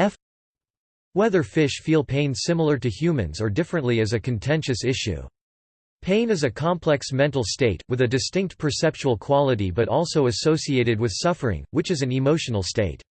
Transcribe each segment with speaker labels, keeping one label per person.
Speaker 1: f Whether fish feel pain similar to humans or differently is a contentious issue. Pain is a complex mental state, with a distinct perceptual quality but also associated with suffering, which is an emotional state.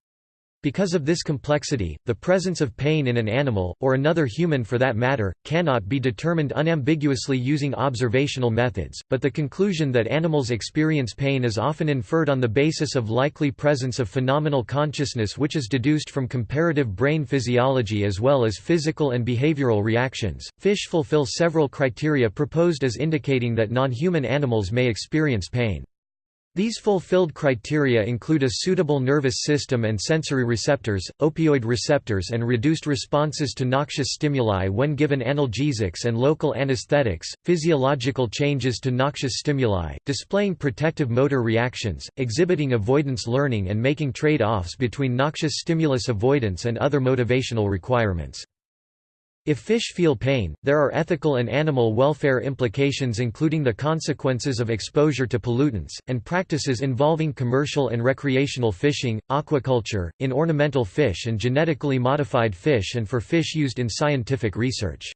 Speaker 1: Because of this complexity, the presence of pain in an animal, or another human for that matter, cannot be determined unambiguously using observational methods, but the conclusion that animals experience pain is often inferred on the basis of likely presence of phenomenal consciousness which is deduced from comparative brain physiology as well as physical and behavioral reactions. Fish fulfill several criteria proposed as indicating that non-human animals may experience pain. These fulfilled criteria include a suitable nervous system and sensory receptors, opioid receptors and reduced responses to noxious stimuli when given analgesics and local anesthetics, physiological changes to noxious stimuli, displaying protective motor reactions, exhibiting avoidance learning and making trade-offs between noxious stimulus avoidance and other motivational requirements. If fish feel pain, there are ethical and animal welfare implications including the consequences of exposure to pollutants, and practices involving commercial and recreational fishing, aquaculture, in ornamental fish and genetically modified fish and for fish used in scientific research.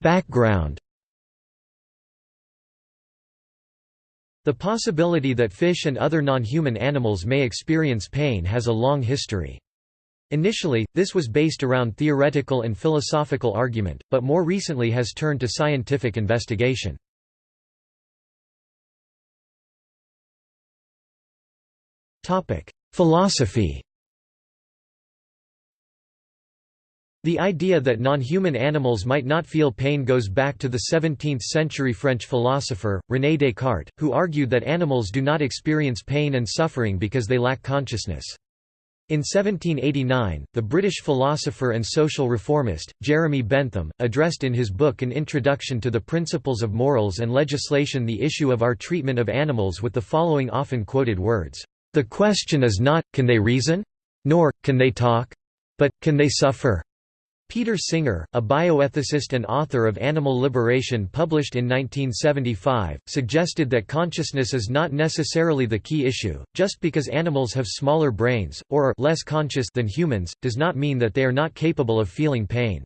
Speaker 1: Background The possibility that fish and other non-human animals may experience pain has a long history. Initially, this was based around theoretical and philosophical argument, but more recently has turned to scientific investigation. Philosophy The idea that non-human animals might not feel pain goes back to the 17th-century French philosopher, René Descartes, who argued that animals do not experience pain and suffering because they lack consciousness. In 1789, the British philosopher and social reformist, Jeremy Bentham, addressed in his book An Introduction to the Principles of Morals and Legislation the issue of our treatment of animals with the following often quoted words, "...the question is not, can they reason? Nor, can they talk? But, can they suffer? Peter Singer, a bioethicist and author of Animal Liberation published in 1975, suggested that consciousness is not necessarily the key issue, just because animals have smaller brains, or are less conscious than humans, does not mean that they are not capable of feeling pain.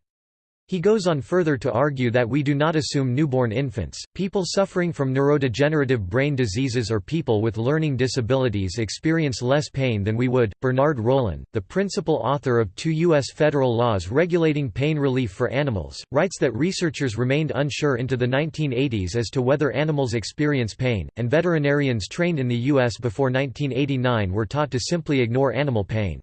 Speaker 1: He goes on further to argue that we do not assume newborn infants, people suffering from neurodegenerative brain diseases or people with learning disabilities experience less pain than we would. Bernard Rollin, the principal author of two U.S. federal laws regulating pain relief for animals, writes that researchers remained unsure into the 1980s as to whether animals experience pain, and veterinarians trained in the U.S. before 1989 were taught to simply ignore animal pain.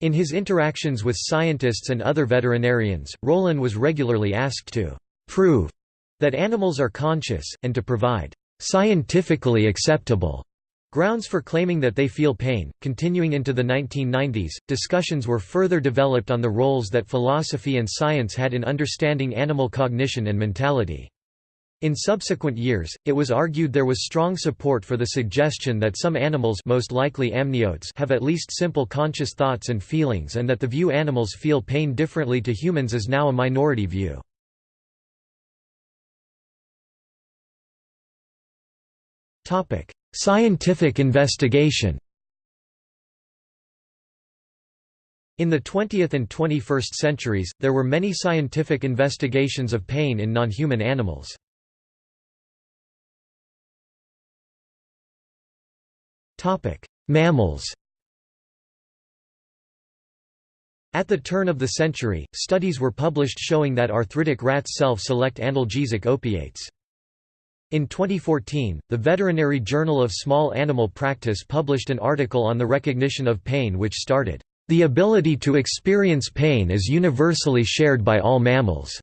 Speaker 1: In his interactions with scientists and other veterinarians, Rollin was regularly asked to «prove» that animals are conscious, and to provide «scientifically acceptable» grounds for claiming that they feel pain. Continuing into the 1990s, discussions were further developed on the roles that philosophy and science had in understanding animal cognition and mentality. In subsequent years, it was argued there was strong support for the suggestion that some animals most likely amniotes have at least simple conscious thoughts and feelings and that the view animals feel pain differently to humans is now a minority view. Scientific investigation In the 20th and 21st centuries, there were many scientific investigations of pain in non-human animals. Mammals At the turn of the century, studies were published showing that arthritic rats self-select analgesic opiates. In 2014, the Veterinary Journal of Small Animal Practice published an article on the recognition of pain which started, "...the ability to experience pain is universally shared by all mammals."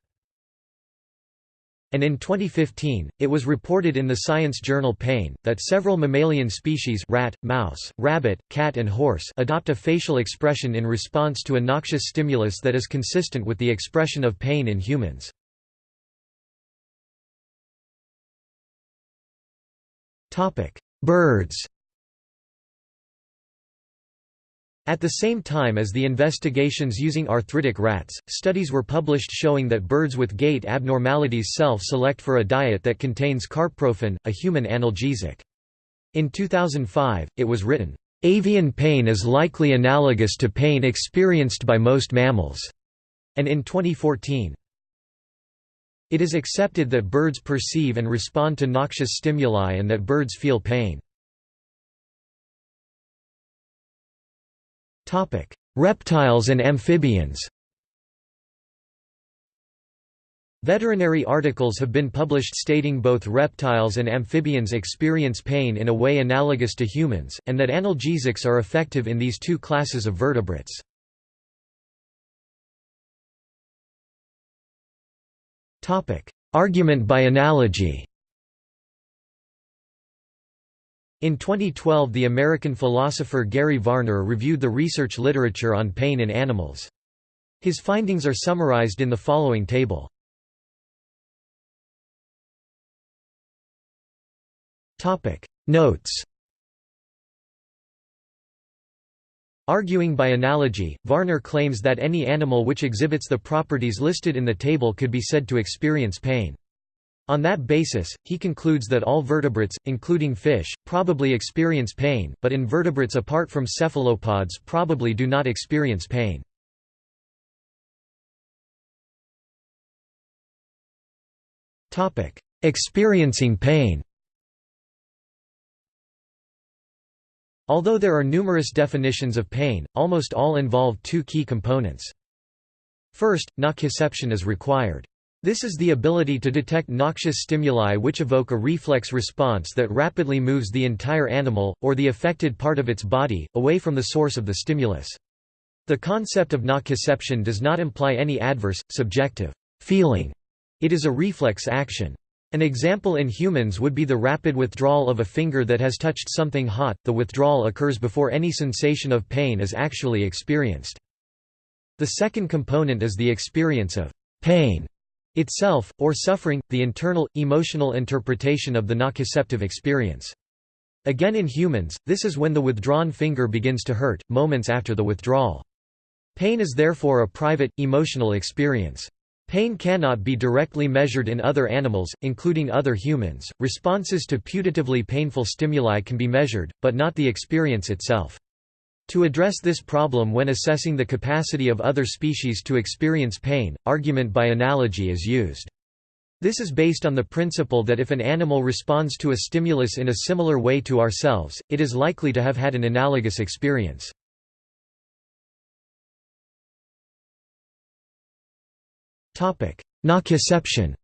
Speaker 1: And in 2015, it was reported in the science journal Pain, that several mammalian species rat, mouse, rabbit, cat and horse adopt a facial expression in response to a noxious stimulus that is consistent with the expression of pain in humans. Birds At the same time as the investigations using arthritic rats, studies were published showing that birds with gait abnormalities self-select for a diet that contains carprofen, a human analgesic. In 2005, it was written, "...avian pain is likely analogous to pain experienced by most mammals." and in 2014. It is accepted that birds perceive and respond to noxious stimuli and that birds feel pain. Reptiles and amphibians Veterinary articles have been published stating both reptiles and amphibians experience pain in a way analogous to humans, and that analgesics are effective in these two classes of vertebrates. Argument by analogy In 2012 the American philosopher Gary Varner reviewed the research literature on pain in animals. His findings are summarized in the following table. Notes Arguing by analogy, Varner claims that any animal which exhibits the properties listed in the table could be said to experience pain. On that basis, he concludes that all vertebrates, including fish, probably experience pain, but invertebrates apart from cephalopods probably do not experience pain. Experiencing pain Although there are numerous definitions of pain, almost all involve two key components. First, nociception is required. This is the ability to detect noxious stimuli which evoke a reflex response that rapidly moves the entire animal, or the affected part of its body, away from the source of the stimulus. The concept of nociception does not imply any adverse, subjective feeling. It is a reflex action. An example in humans would be the rapid withdrawal of a finger that has touched something hot, the withdrawal occurs before any sensation of pain is actually experienced. The second component is the experience of pain itself, or suffering, the internal, emotional interpretation of the nociceptive experience. Again in humans, this is when the withdrawn finger begins to hurt, moments after the withdrawal. Pain is therefore a private, emotional experience. Pain cannot be directly measured in other animals, including other humans. Responses to putatively painful stimuli can be measured, but not the experience itself. To address this problem when assessing the capacity of other species to experience pain, argument by analogy is used. This is based on the principle that if an animal responds to a stimulus in a similar way to ourselves, it is likely to have had an analogous experience. Nociception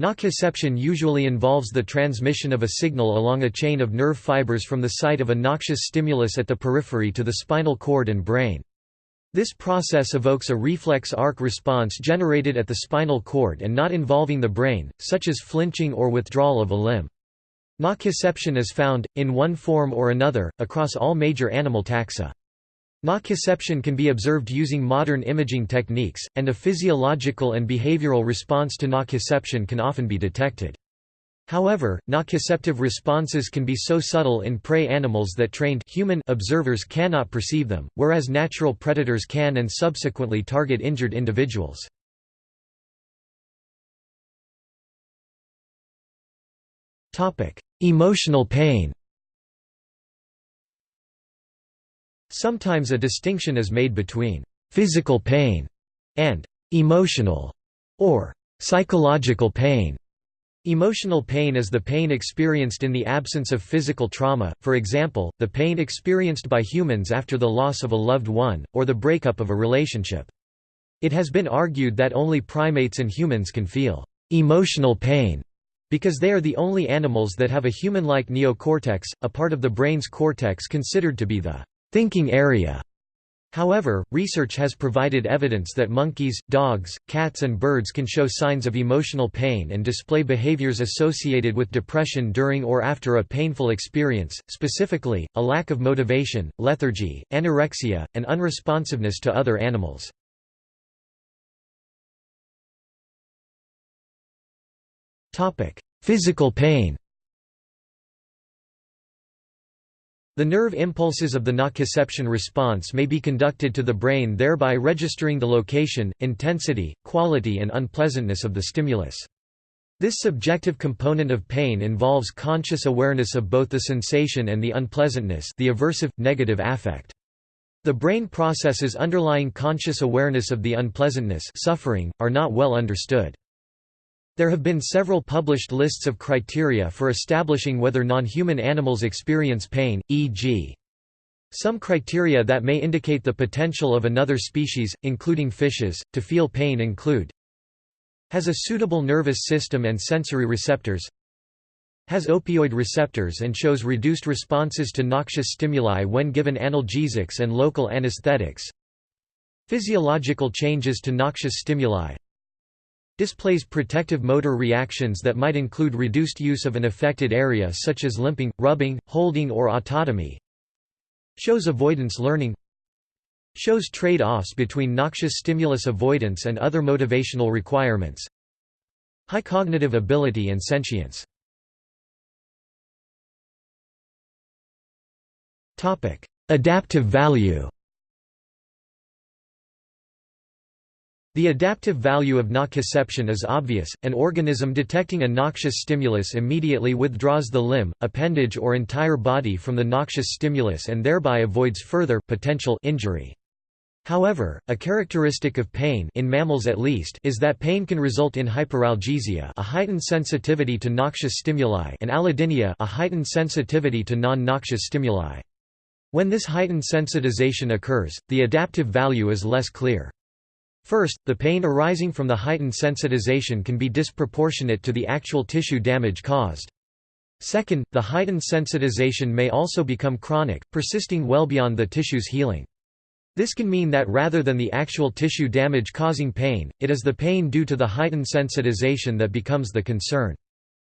Speaker 1: Nociception usually involves the transmission of a signal along a chain of nerve fibers from the site of a noxious stimulus at the periphery to the spinal cord and brain. This process evokes a reflex arc response generated at the spinal cord and not involving the brain, such as flinching or withdrawal of a limb. Nociception is found, in one form or another, across all major animal taxa. Nociception can be observed using modern imaging techniques, and a physiological and behavioral response to nociception can often be detected. However, nociceptive responses can be so subtle in prey animals that trained human observers cannot perceive them, whereas natural predators can and subsequently target injured individuals. Emotional pain Sometimes a distinction is made between physical pain and emotional or psychological pain. Emotional pain is the pain experienced in the absence of physical trauma, for example, the pain experienced by humans after the loss of a loved one, or the breakup of a relationship. It has been argued that only primates and humans can feel emotional pain because they are the only animals that have a human-like neocortex, a part of the brain's cortex considered to be the thinking area. However, research has provided evidence that monkeys, dogs, cats and birds can show signs of emotional pain and display behaviors associated with depression during or after a painful experience, specifically, a lack of motivation, lethargy, anorexia, and unresponsiveness to other animals. Physical pain The nerve impulses of the nociception response may be conducted to the brain thereby registering the location, intensity, quality and unpleasantness of the stimulus. This subjective component of pain involves conscious awareness of both the sensation and the unpleasantness the aversive, negative affect. The brain processes underlying conscious awareness of the unpleasantness suffering, are not well understood. There have been several published lists of criteria for establishing whether non-human animals experience pain, e.g. Some criteria that may indicate the potential of another species, including fishes, to feel pain include Has a suitable nervous system and sensory receptors Has opioid receptors and shows reduced responses to noxious stimuli when given analgesics and local anesthetics Physiological changes to noxious stimuli Displays protective motor reactions that might include reduced use of an affected area such as limping, rubbing, holding or autotomy. Shows avoidance learning. Shows trade-offs between noxious stimulus avoidance and other motivational requirements. High cognitive ability and sentience. Adaptive value The adaptive value of nociception is obvious, an organism detecting a noxious stimulus immediately withdraws the limb, appendage or entire body from the noxious stimulus and thereby avoids further potential injury. However, a characteristic of pain in mammals at least is that pain can result in hyperalgesia a heightened sensitivity to noxious stimuli and allodynia a heightened sensitivity to non-noxious stimuli. When this heightened sensitization occurs, the adaptive value is less clear. First, the pain arising from the heightened sensitization can be disproportionate to the actual tissue damage caused. Second, the heightened sensitization may also become chronic, persisting well beyond the tissue's healing. This can mean that rather than the actual tissue damage causing pain, it is the pain due to the heightened sensitization that becomes the concern.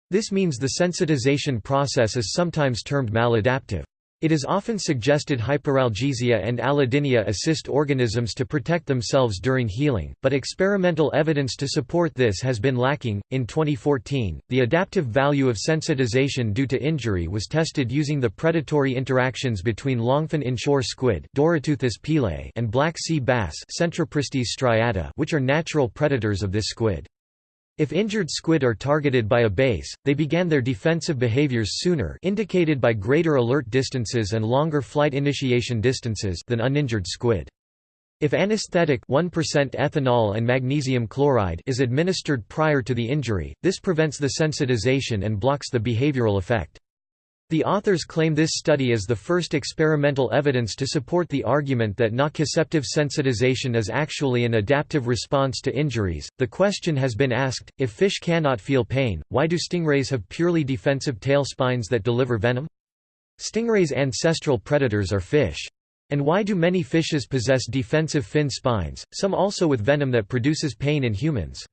Speaker 1: This means the sensitization process is sometimes termed maladaptive. It is often suggested hyperalgesia and allodynia assist organisms to protect themselves during healing, but experimental evidence to support this has been lacking. In 2014, the adaptive value of sensitization due to injury was tested using the predatory interactions between longfin inshore squid and black sea bass which are natural predators of this squid. If injured squid are targeted by a base, they began their defensive behaviors sooner indicated by greater alert distances and longer flight initiation distances than uninjured squid. If anesthetic 1% ethanol and magnesium chloride is administered prior to the injury, this prevents the sensitization and blocks the behavioral effect. The authors claim this study is the first experimental evidence to support the argument that nociceptive sensitization is actually an adaptive response to injuries. The question has been asked if fish cannot feel pain, why do stingrays have purely defensive tail spines that deliver venom? Stingrays' ancestral predators are fish. And why do many fishes possess defensive fin spines, some also with venom that produces pain in humans?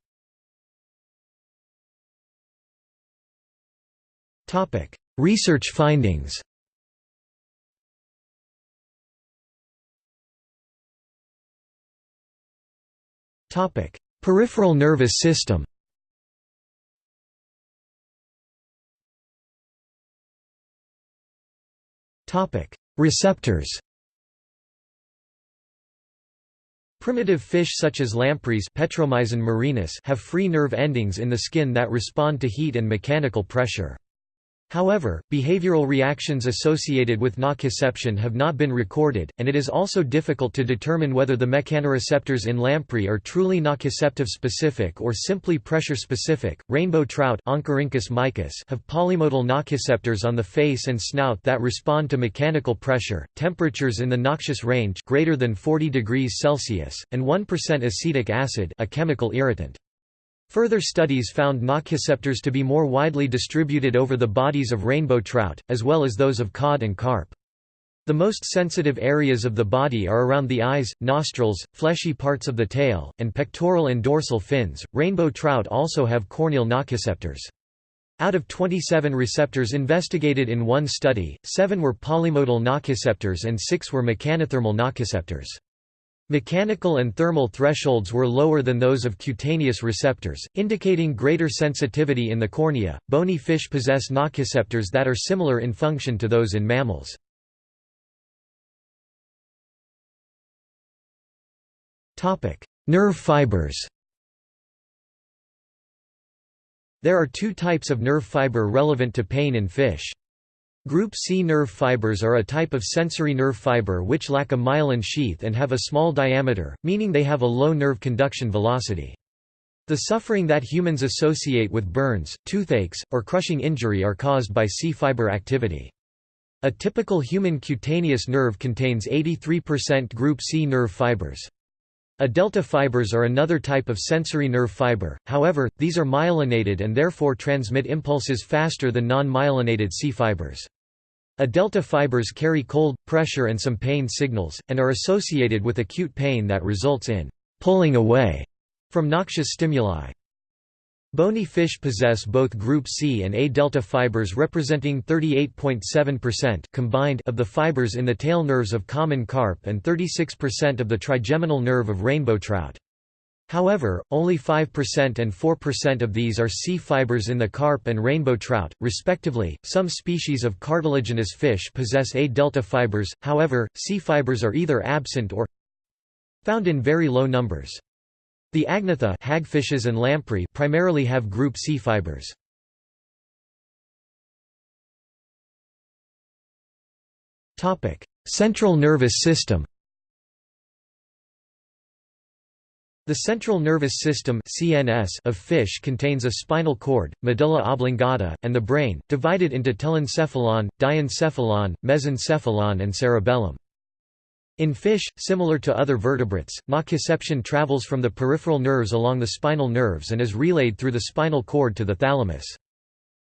Speaker 1: Topic: Research findings. Peripheral nervous system. Receptors. Primitive fish such as lampreys Petromyzon marinus have free nerve endings in the skin that respond to heat and mechanical pressure. However, behavioral reactions associated with nociception have not been recorded, and it is also difficult to determine whether the mechanoreceptors in lamprey are truly nociceptive specific or simply pressure specific. Rainbow trout have polymodal nociceptors on the face and snout that respond to mechanical pressure, temperatures in the noxious range greater than 40 degrees Celsius, and 1% acetic acid, a chemical irritant. Further studies found nociceptors to be more widely distributed over the bodies of rainbow trout, as well as those of cod and carp. The most sensitive areas of the body are around the eyes, nostrils, fleshy parts of the tail, and pectoral and dorsal fins. Rainbow trout also have corneal nociceptors. Out of 27 receptors investigated in one study, 7 were polymodal nociceptors and 6 were mechanothermal nociceptors. Mechanical and thermal thresholds were lower than those of cutaneous receptors, indicating greater sensitivity in the cornea. Bony fish possess nociceptors that are similar in function to those in mammals. Topic: Nerve fibers. There are two types of nerve fiber relevant to pain in fish. Group C nerve fibers are a type of sensory nerve fiber which lack a myelin sheath and have a small diameter, meaning they have a low nerve conduction velocity. The suffering that humans associate with burns, toothaches, or crushing injury are caused by C fiber activity. A typical human cutaneous nerve contains 83% group C nerve fibers. A delta fibers are another type of sensory nerve fiber, however, these are myelinated and therefore transmit impulses faster than non-myelinated C fibers. A delta fibers carry cold, pressure and some pain signals, and are associated with acute pain that results in «pulling away» from noxious stimuli. Bony fish possess both group C and A delta fibers representing 38.7% combined of the fibers in the tail nerves of common carp and 36% of the trigeminal nerve of rainbow trout. However, only 5% and 4% of these are C fibers in the carp and rainbow trout, respectively. Some species of cartilaginous fish possess A delta fibers, however, C fibers are either absent or found in very low numbers. The agnatha hagfishes and lamprey primarily have group C fibers. Topic: Central nervous system The central nervous system (CNS) of fish contains a spinal cord, medulla oblongata, and the brain, divided into telencephalon, diencephalon, mesencephalon and cerebellum. In fish, similar to other vertebrates, nociception travels from the peripheral nerves along the spinal nerves and is relayed through the spinal cord to the thalamus.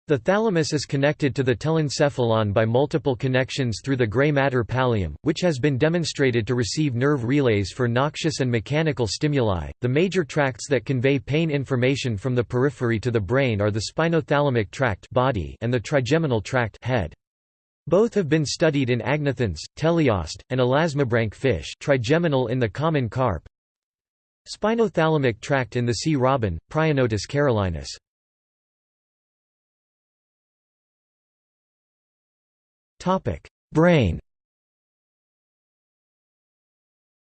Speaker 1: The thalamus is connected to the telencephalon by multiple connections through the gray matter pallium, which has been demonstrated to receive nerve relays for noxious and mechanical stimuli. The major tracts that convey pain information from the periphery to the brain are the spinothalamic tract body and the trigeminal tract head. Both have been studied in agnathans, teleost, and elasmobranch fish trigeminal in the common carp, spinothalamic tract in the sea robin, Prionotus carolinus. Brain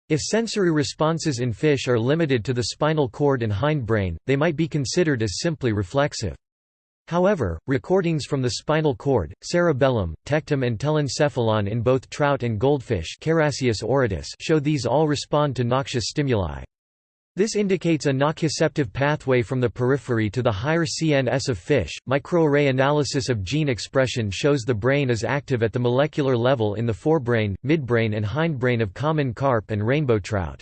Speaker 1: If sensory responses in fish are limited to the spinal cord and hindbrain, they might be considered as simply reflexive. However, recordings from the spinal cord, cerebellum, tectum and telencephalon in both trout and goldfish show these all respond to noxious stimuli. This indicates a nociceptive pathway from the periphery to the higher CNS of fish. Microarray analysis of gene expression shows the brain is active at the molecular level in the forebrain, midbrain, and hindbrain of common carp and rainbow trout.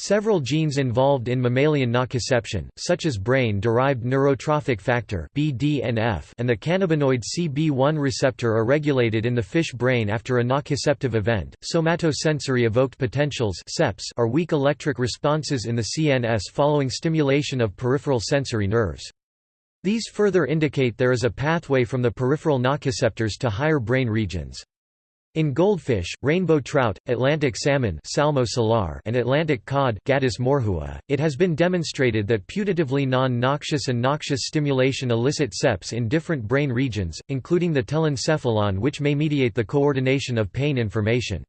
Speaker 1: Several genes involved in mammalian nociception, such as brain-derived neurotrophic factor (BDNF) and the cannabinoid CB1 receptor are regulated in the fish brain after a nociceptive event. Somatosensory evoked potentials (SEPs) are weak electric responses in the CNS following stimulation of peripheral sensory nerves. These further indicate there is a pathway from the peripheral nociceptors to higher brain regions. In goldfish, rainbow trout, Atlantic salmon Salmo salar and Atlantic cod Gadus morhua, it has been demonstrated that putatively non-noxious and noxious stimulation elicit SEPs in different brain regions, including the telencephalon which may mediate the coordination of pain information.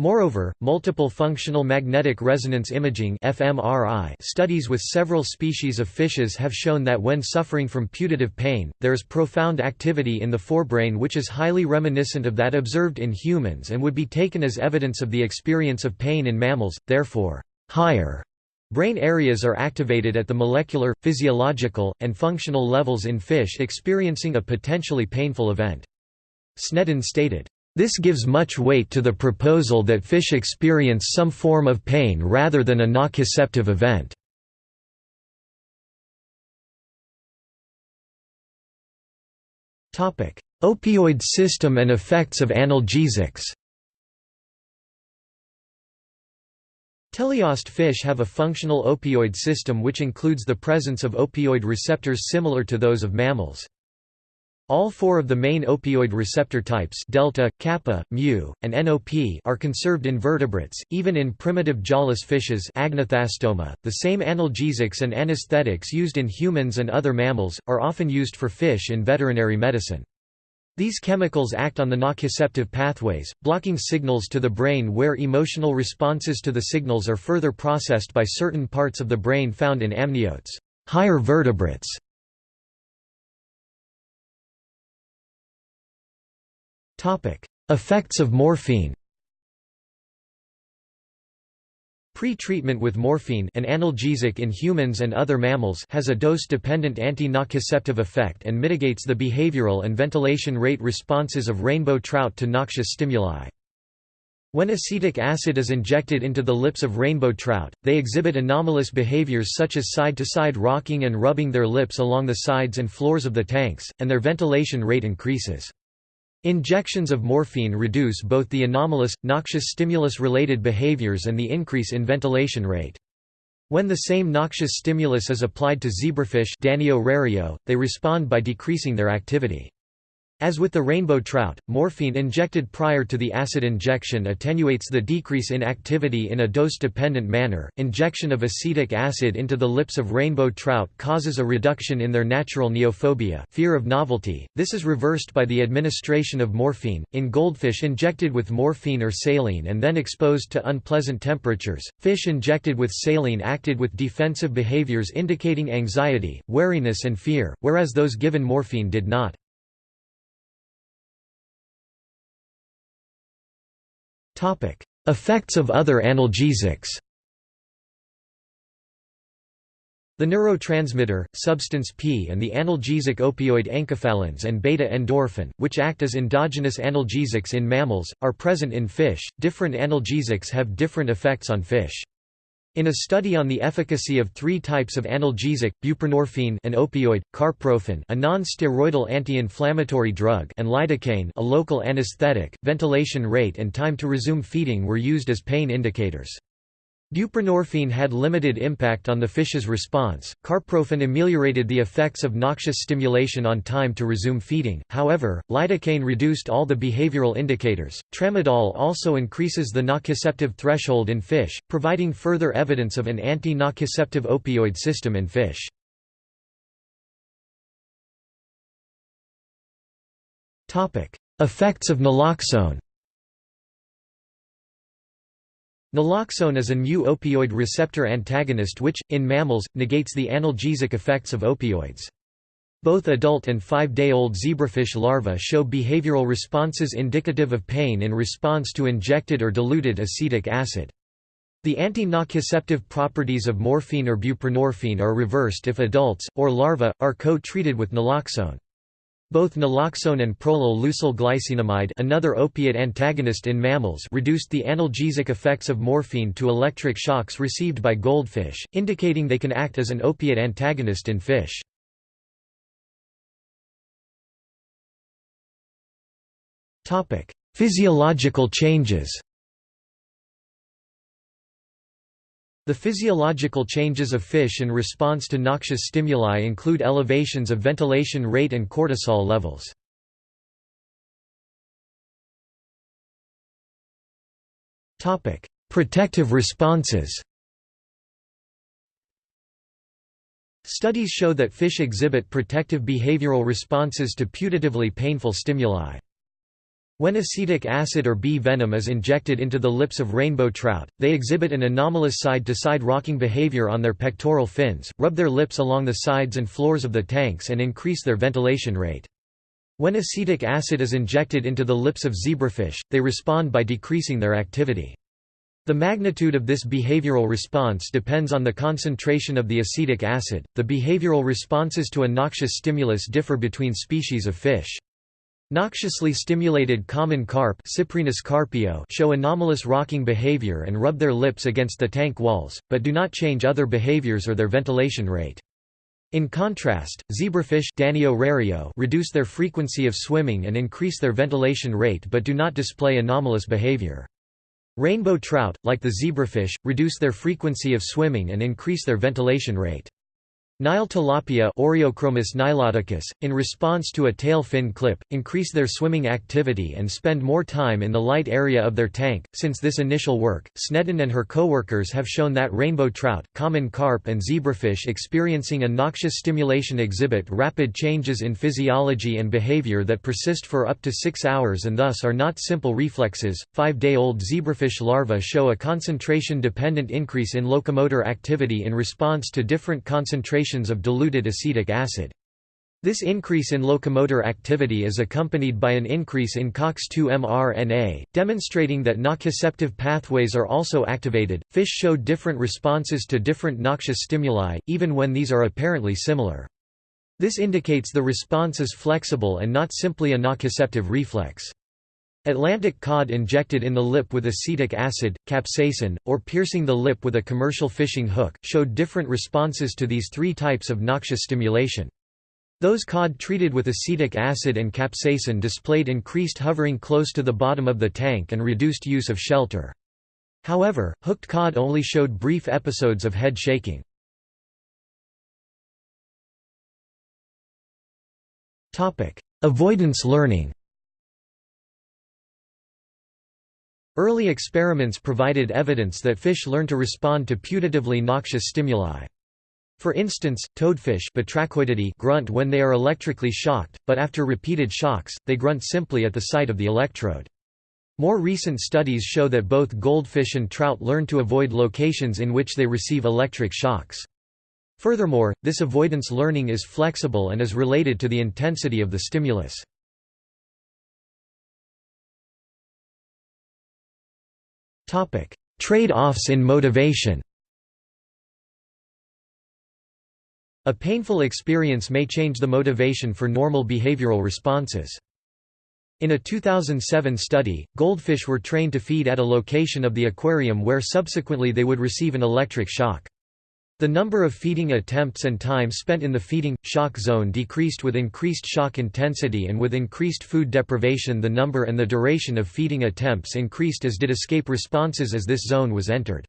Speaker 1: Moreover, multiple functional magnetic resonance imaging (fMRI) studies with several species of fishes have shown that when suffering from putative pain, there is profound activity in the forebrain which is highly reminiscent of that observed in humans and would be taken as evidence of the experience of pain in mammals. Therefore, higher brain areas are activated at the molecular, physiological, and functional levels in fish experiencing a potentially painful event. Sneddon stated, this gives much weight to the proposal that fish experience some form of pain rather than a nociceptive event. Opioid system and effects of analgesics Teleost fish have a functional opioid system which includes the presence of opioid receptors similar to those of mammals. All four of the main opioid receptor types delta, kappa, mu, and NOP are conserved in vertebrates, even in primitive jawless fishes Agnathastoma. .The same analgesics and anesthetics used in humans and other mammals, are often used for fish in veterinary medicine. These chemicals act on the nociceptive pathways, blocking signals to the brain where emotional responses to the signals are further processed by certain parts of the brain found in amniotes higher vertebrates. Effects of morphine Pre-treatment with morphine an analgesic in humans and other mammals has a dose-dependent anti-nociceptive effect and mitigates the behavioral and ventilation rate responses of rainbow trout to noxious stimuli. When acetic acid is injected into the lips of rainbow trout, they exhibit anomalous behaviors such as side-to-side -side rocking and rubbing their lips along the sides and floors of the tanks, and their ventilation rate increases. Injections of morphine reduce both the anomalous, noxious stimulus-related behaviors and the increase in ventilation rate. When the same noxious stimulus is applied to zebrafish they respond by decreasing their activity. As with the rainbow trout, morphine injected prior to the acid injection attenuates the decrease in activity in a dose-dependent manner. Injection of acetic acid into the lips of rainbow trout causes a reduction in their natural neophobia, fear of novelty. This is reversed by the administration of morphine in goldfish injected with morphine or saline and then exposed to unpleasant temperatures. Fish injected with saline acted with defensive behaviors indicating anxiety, wariness and fear, whereas those given morphine did not. Effects of other analgesics The neurotransmitter, substance P and the analgesic opioid enkephalins and beta-endorphin, which act as endogenous analgesics in mammals, are present in fish. Different analgesics have different effects on fish. In a study on the efficacy of three types of analgesic, buprenorphine an opioid, carprofen a non-steroidal anti-inflammatory drug and lidocaine a local anesthetic, ventilation rate and time to resume feeding were used as pain indicators. Buprenorphine had limited impact on the fish's response. Carprofen ameliorated the effects of noxious stimulation on time to resume feeding, however, lidocaine reduced all the behavioral indicators. Tramadol also increases the nociceptive threshold in fish, providing further evidence of an anti nociceptive opioid system in fish. Effects of naloxone Naloxone is a mu-opioid receptor antagonist which, in mammals, negates the analgesic effects of opioids. Both adult and five-day-old zebrafish larvae show behavioral responses indicative of pain in response to injected or diluted acetic acid. The anti-nociceptive properties of morphine or buprenorphine are reversed if adults, or larvae, are co-treated with naloxone. Both naloxone and prolyl glycinamide another opiate antagonist in mammals reduced the analgesic effects of morphine to electric shocks received by goldfish, indicating they can act as an opiate antagonist in fish. Physiological changes The physiological changes of fish in response to noxious stimuli include elevations of ventilation rate and cortisol levels. Protective responses Studies show that fish exhibit protective behavioral responses to putatively painful stimuli. When acetic acid or bee venom is injected into the lips of rainbow trout, they exhibit an anomalous side-to-side -side rocking behavior on their pectoral fins, rub their lips along the sides and floors of the tanks and increase their ventilation rate. When acetic acid is injected into the lips of zebrafish, they respond by decreasing their activity. The magnitude of this behavioral response depends on the concentration of the acetic acid. The behavioral responses to a noxious stimulus differ between species of fish. Noxiously stimulated common carp carpio show anomalous rocking behavior and rub their lips against the tank walls, but do not change other behaviors or their ventilation rate. In contrast, zebrafish Danio reduce their frequency of swimming and increase their ventilation rate but do not display anomalous behavior. Rainbow trout, like the zebrafish, reduce their frequency of swimming and increase their ventilation rate. Nile tilapia Oreochromis niloticus, in response to a tail fin clip, increase their swimming activity and spend more time in the light area of their tank. Since this initial work, Sneddon and her co-workers have shown that rainbow trout, common carp and zebrafish experiencing a noxious stimulation exhibit rapid changes in physiology and behavior that persist for up to six hours and thus are not simple reflexes. Five-day-old zebrafish larvae show a concentration-dependent increase in locomotor activity in response to different concentrations concentrations of diluted acetic acid. This increase in locomotor activity is accompanied by an increase in COX2 mRNA, demonstrating that nociceptive pathways are also activated. Fish show different responses to different noxious stimuli, even when these are apparently similar. This indicates the response is flexible and not simply a nociceptive reflex. Atlantic cod injected in the lip with acetic acid, capsaicin, or piercing the lip with a commercial fishing hook, showed different responses to these three types of noxious stimulation. Those cod treated with acetic acid and capsaicin displayed increased hovering close to the bottom of the tank and reduced use of shelter. However, hooked cod only showed brief episodes of head shaking. Avoidance learning Early experiments provided evidence that fish learn to respond to putatively noxious stimuli. For instance, toadfish grunt when they are electrically shocked, but after repeated shocks, they grunt simply at the sight of the electrode. More recent studies show that both goldfish and trout learn to avoid locations in which they receive electric shocks. Furthermore, this avoidance learning is flexible and is related to the intensity of the stimulus. Trade-offs in motivation A painful experience may change the motivation for normal behavioral responses. In a 2007 study, goldfish were trained to feed at a location of the aquarium where subsequently they would receive an electric shock. The number of feeding attempts and time spent in the feeding, shock zone decreased with increased shock intensity and with increased food deprivation the number and the duration of feeding attempts increased as did escape responses as this zone was entered.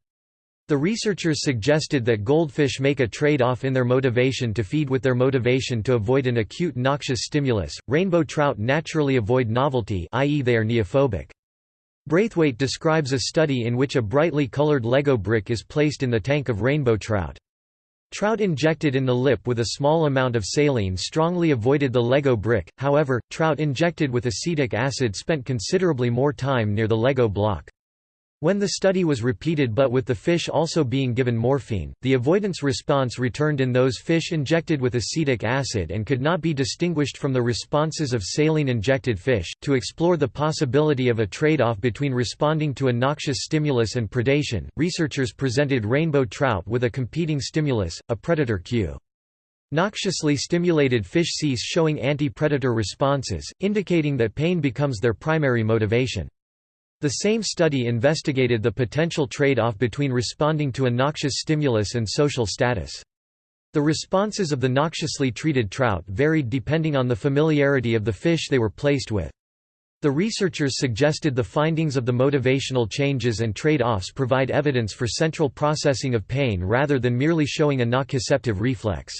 Speaker 1: The researchers suggested that goldfish make a trade-off in their motivation to feed with their motivation to avoid an acute noxious stimulus. Rainbow trout naturally avoid novelty, i.e. they are neophobic. Braithwaite describes a study in which a brightly colored Lego brick is placed in the tank of rainbow trout. Trout injected in the lip with a small amount of saline strongly avoided the Lego brick, however, trout injected with acetic acid spent considerably more time near the Lego block. When the study was repeated but with the fish also being given morphine, the avoidance response returned in those fish injected with acetic acid and could not be distinguished from the responses of saline-injected fish. To explore the possibility of a trade-off between responding to a noxious stimulus and predation, researchers presented rainbow trout with a competing stimulus, a predator cue. Noxiously stimulated fish cease showing anti-predator responses, indicating that pain becomes their primary motivation. The same study investigated the potential trade-off between responding to a noxious stimulus and social status. The responses of the noxiously treated trout varied depending on the familiarity of the fish they were placed with. The researchers suggested the findings of the motivational changes and trade-offs provide evidence for central processing of pain rather than merely showing a nociceptive reflex.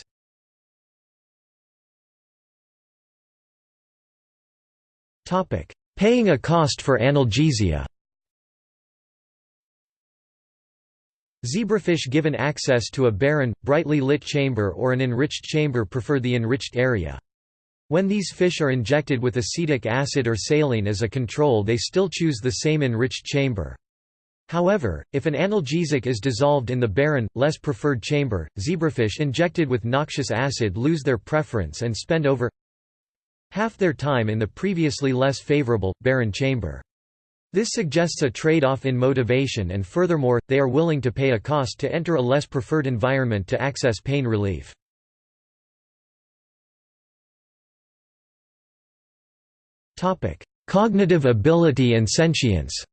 Speaker 1: Paying a cost for analgesia Zebrafish given access to a barren, brightly lit chamber or an enriched chamber prefer the enriched area. When these fish are injected with acetic acid or saline as a control they still choose the same enriched chamber. However, if an analgesic is dissolved in the barren, less preferred chamber, zebrafish injected with noxious acid lose their preference and spend over half their time in the previously less favorable, barren chamber. This suggests a trade-off in motivation and furthermore, they are willing to pay a cost to enter a less preferred environment to access pain relief. Cognitive ability and sentience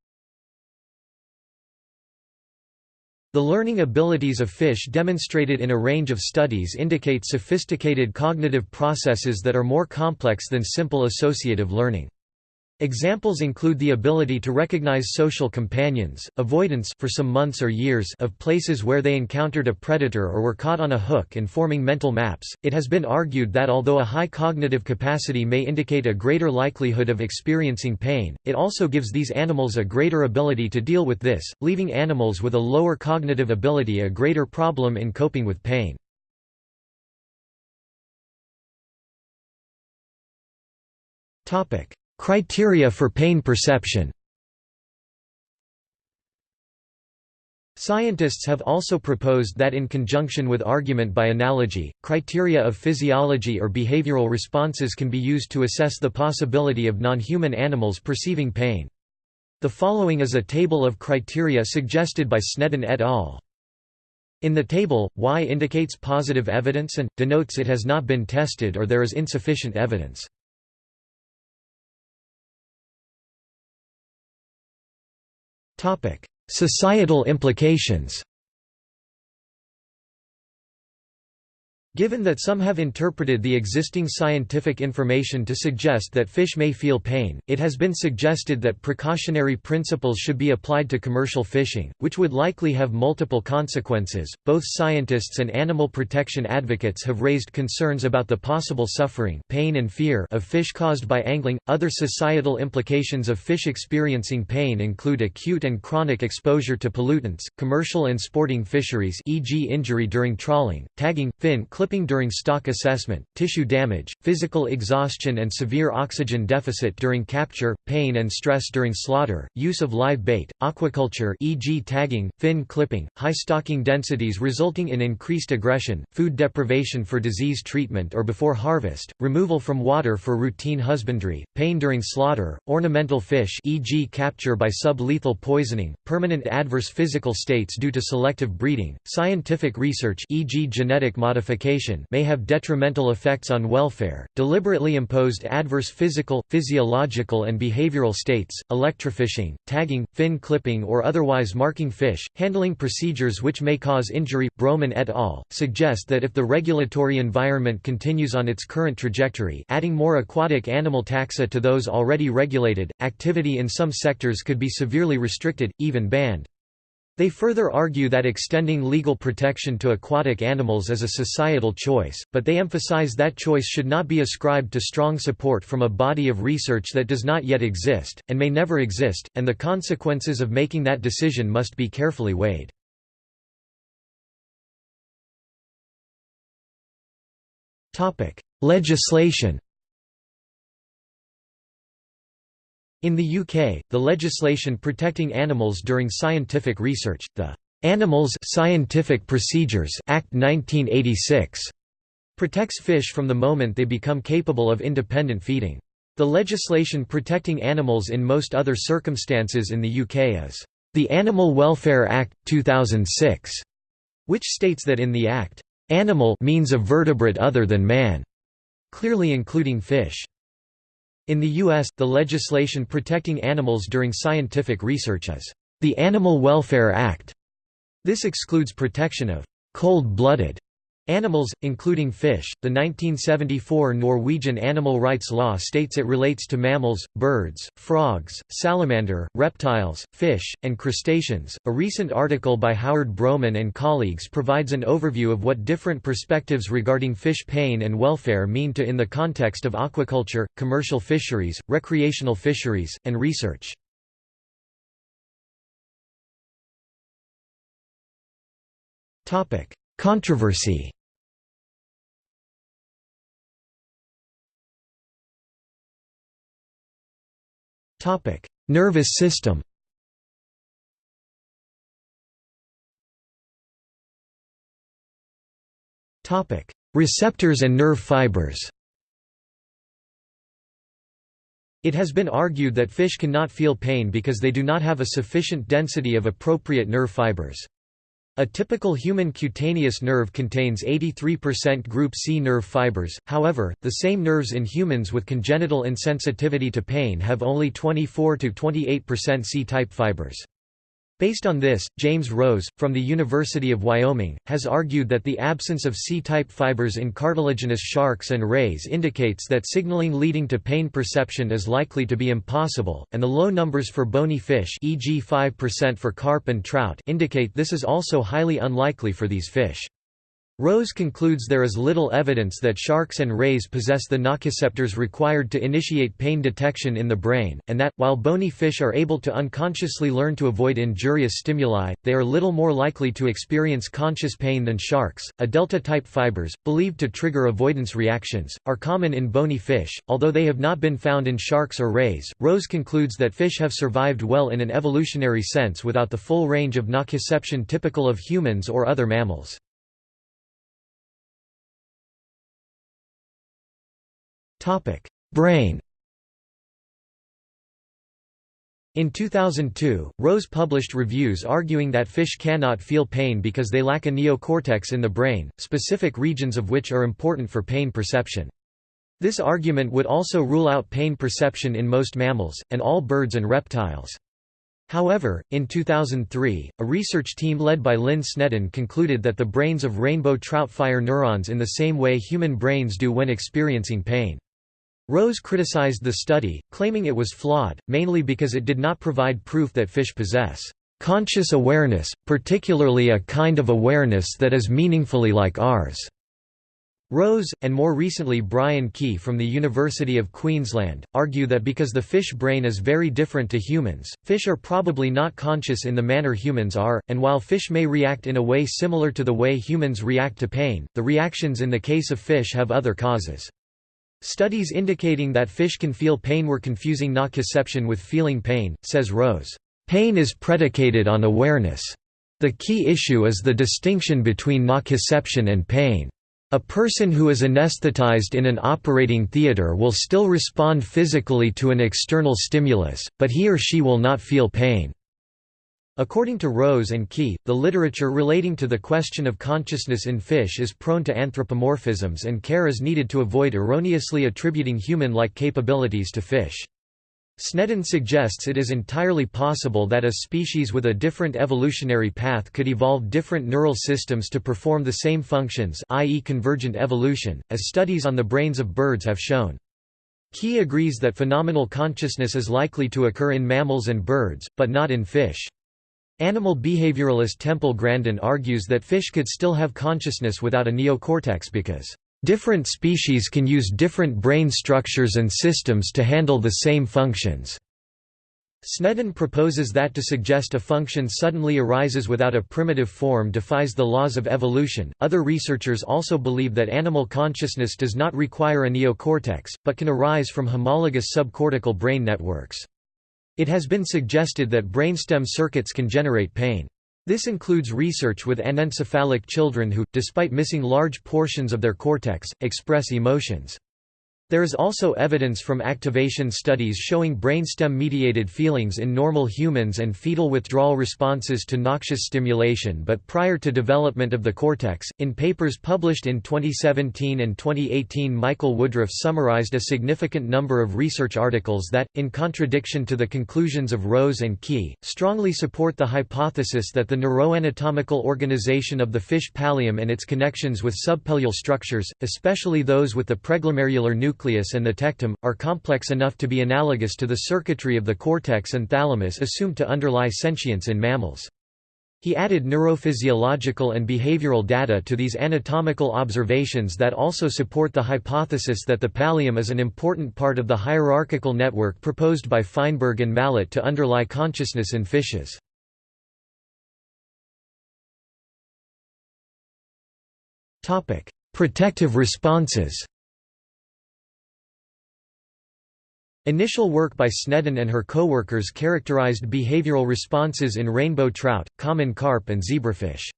Speaker 1: The learning abilities of fish demonstrated in a range of studies indicate sophisticated cognitive processes that are more complex than simple associative learning. Examples include the ability to recognize social companions, avoidance for some months or years of places where they encountered a predator or were caught on a hook and forming mental maps. It has been argued that although a high cognitive capacity may indicate a greater likelihood of experiencing pain, it also gives these animals a greater ability to deal with this, leaving animals with a lower cognitive ability a greater problem in coping with pain. Topic: Criteria for pain perception Scientists have also proposed that in conjunction with argument by analogy, criteria of physiology or behavioral responses can be used to assess the possibility of non-human animals perceiving pain. The following is a table of criteria suggested by Sneddon et al. In the table, Y indicates positive evidence and, denotes it has not been tested or there is insufficient evidence. Societal implications Given that some have interpreted the existing scientific information to suggest that fish may feel pain, it has been suggested that precautionary principles should be applied to commercial fishing, which would likely have multiple consequences. Both scientists and animal protection advocates have raised concerns about the possible suffering, pain and fear of fish caused by angling. Other societal implications of fish experiencing pain include acute and chronic exposure to pollutants, commercial and sporting fisheries, e.g. injury during trawling, tagging, fin clip clipping during stock assessment, tissue damage, physical exhaustion and severe oxygen deficit during capture, pain and stress during slaughter, use of live bait, aquaculture e.g. tagging, fin clipping, high stocking densities resulting in increased aggression, food deprivation for disease treatment or before harvest, removal from water for routine husbandry, pain during slaughter, ornamental fish e.g. capture by sublethal poisoning, permanent adverse physical states due to selective breeding, scientific research e.g. genetic modification may have detrimental effects on welfare, deliberately imposed adverse physical, physiological and behavioral states, electrofishing, tagging, fin clipping or otherwise marking fish, handling procedures which may cause injury. Browman et al. suggest that if the regulatory environment continues on its current trajectory adding more aquatic animal taxa to those already regulated, activity in some sectors could be severely restricted, even banned. They further argue that extending legal protection to aquatic animals is a societal choice, but they emphasize that choice should not be ascribed to strong support from a body of research that does not yet exist, and may never exist, and the consequences of making that decision must be carefully weighed. Legislation In the UK, the legislation protecting animals during scientific research, the Animals Scientific Procedures Act 1986, protects fish from the moment they become capable of independent feeding. The legislation protecting animals in most other circumstances in the UK is the Animal Welfare Act, 2006, which states that in the Act, "...animal means a vertebrate other than man", clearly including fish. In the U.S., the legislation protecting animals during scientific research is the Animal Welfare Act. This excludes protection of cold-blooded animals, including fish. The 1974 Norwegian animal rights law states it relates to mammals, birds, frogs, salamander, reptiles, fish, and crustaceans. A recent article by Howard Browman and colleagues provides an overview of what different perspectives regarding fish pain and welfare mean to in the context of aquaculture, commercial fisheries, recreational fisheries, and research. Controversy Topic: Nervous system. Topic: Receptors and nerve fibers. It has been argued that fish cannot feel pain because they do not have a sufficient density of appropriate nerve fibers. A typical human cutaneous nerve contains 83% group C nerve fibers, however, the same nerves in humans with congenital insensitivity to pain have only 24–28% C-type fibers. Based on this, James Rose, from the University of Wyoming, has argued that the absence of C-type fibers in cartilaginous sharks and rays indicates that signaling leading to pain perception is likely to be impossible, and the low numbers for bony fish e.g. 5% for carp and trout indicate this is also highly unlikely for these fish. Rose concludes there is little evidence that sharks and rays possess the nociceptors required to initiate pain detection in the brain, and that, while bony fish are able to unconsciously learn to avoid injurious stimuli, they are little more likely to experience conscious pain than sharks. A delta type fibers, believed to trigger avoidance reactions, are common in bony fish, although they have not been found in sharks or rays. Rose concludes that fish have survived well in an evolutionary sense without the full range of nociception typical of humans or other mammals. Brain In 2002, Rose published reviews arguing that fish cannot feel pain because they lack a neocortex in the brain, specific regions of which are important for pain perception. This argument would also rule out pain perception in most mammals, and all birds and reptiles. However, in 2003, a research team led by Lynn Sneddon concluded that the brains of rainbow trout fire neurons in the same way human brains do when experiencing pain. Rose criticized the study, claiming it was flawed, mainly because it did not provide proof that fish possess conscious awareness, particularly a kind of awareness that is meaningfully like ours. Rose, and more recently Brian Key from the University of Queensland, argue that because the fish brain is very different to humans, fish are probably not conscious in the manner humans are, and while fish may react in a way similar to the way humans react to pain, the reactions in the case of fish have other causes. Studies indicating that fish can feel pain were confusing nociception with feeling pain, says Rose. Pain is predicated on awareness. The key issue is the distinction between nociception and pain. A person who is anesthetized in an operating theater will still respond physically to an external stimulus, but he or she will not feel pain. According to Rose and Key, the literature relating to the question of consciousness in fish is prone to anthropomorphisms and care is needed to avoid erroneously attributing human-like capabilities to fish. Sneddon suggests it is entirely possible that a species with a different evolutionary path could evolve different neural systems to perform the same functions i.e. convergent evolution, as studies on the brains of birds have shown. Key agrees that phenomenal consciousness is likely to occur in mammals and birds, but not in fish. Animal behavioralist Temple Grandin argues that fish could still have consciousness without a neocortex because, "...different species can use different brain structures and systems to handle the same functions." Sneddon proposes that to suggest a function suddenly arises without a primitive form defies the laws of evolution. Other researchers also believe that animal consciousness does not require a neocortex, but can arise from homologous subcortical brain networks. It has been suggested that brainstem circuits can generate pain. This includes research with anencephalic children who, despite missing large portions of their cortex, express emotions. There is also evidence from activation studies showing brainstem-mediated feelings in normal humans and fetal withdrawal responses to noxious stimulation but prior to development of the cortex. In papers published in 2017 and 2018 Michael Woodruff summarized a significant number of research articles that, in contradiction to the conclusions of Rose and Key, strongly support the hypothesis that the neuroanatomical organization of the fish pallium and its connections with subpallial structures, especially those with the preglomerular nucleus nucleus and the tectum, are complex enough to be analogous to the circuitry of the cortex and thalamus assumed to underlie sentience in mammals. He added neurophysiological and behavioral data to these anatomical observations that also support the hypothesis that the pallium is an important part of the hierarchical network proposed by Feinberg and Mallatt to underlie consciousness in fishes. Protective responses Initial work by Sneddon and her co-workers characterized behavioral responses in rainbow trout, common carp and zebrafish.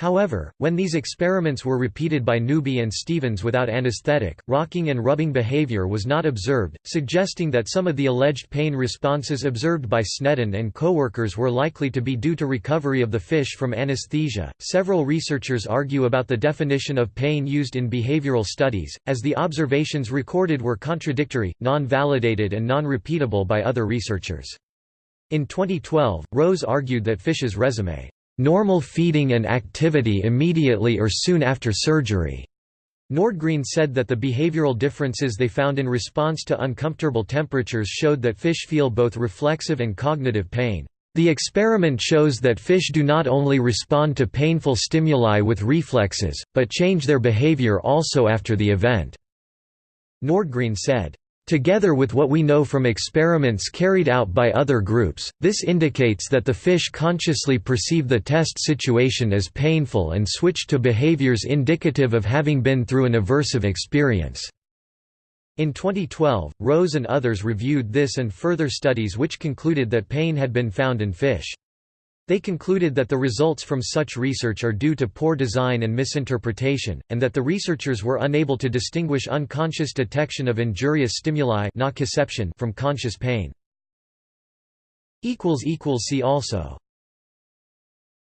Speaker 1: However, when these experiments were repeated by Newby and Stevens without anesthetic, rocking and rubbing behavior was not observed, suggesting that some of the alleged pain responses observed by Sneddon and coworkers were likely to be due to recovery of the fish from anesthesia. Several researchers argue about the definition of pain used in behavioral studies, as the observations recorded were contradictory, non-validated and non-repeatable by other researchers. In 2012, Rose argued that fish's resume normal feeding and activity immediately or soon after surgery. Nordgreen said that the behavioral differences they found in response to uncomfortable temperatures showed that fish feel both reflexive and cognitive pain. The experiment shows that fish do not only respond to painful stimuli with reflexes, but change their behavior also after the event." Nordgreen said, Together with what we know from experiments carried out by other groups, this indicates that the fish consciously perceive the test situation as painful and switch to behaviors indicative of having been through an aversive experience. In 2012, Rose and others reviewed this and further studies which concluded that pain had been found in fish. They concluded that the results from such research are due to poor design and misinterpretation, and that the researchers were unable to distinguish unconscious detection of injurious stimuli from conscious pain. See also